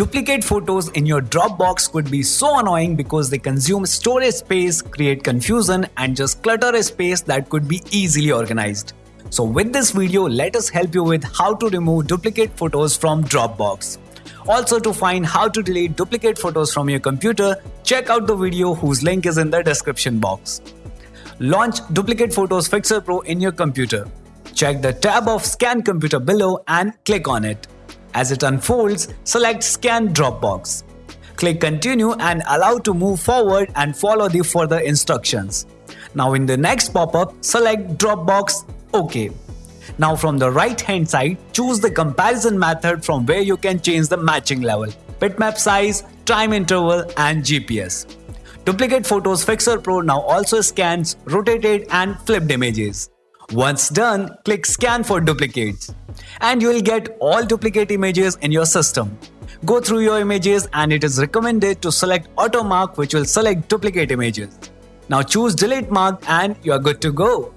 Duplicate photos in your Dropbox could be so annoying because they consume storage space, create confusion, and just clutter a space that could be easily organized. So, with this video, let us help you with how to remove duplicate photos from Dropbox. Also, to find how to delete duplicate photos from your computer, check out the video whose link is in the description box. Launch Duplicate Photos Fixer Pro in your computer. Check the tab of Scan Computer below and click on it. As it unfolds, select Scan Dropbox. Click Continue and allow to move forward and follow the further instructions. Now in the next pop-up, select Dropbox OK. Now from the right hand side, choose the comparison method from where you can change the matching level, bitmap size, time interval and GPS. Duplicate Photos Fixer Pro now also scans rotated and flipped images. Once done, click Scan for duplicates and you will get all duplicate images in your system. Go through your images and it is recommended to select Auto Mark which will select duplicate images. Now choose Delete Mark and you are good to go.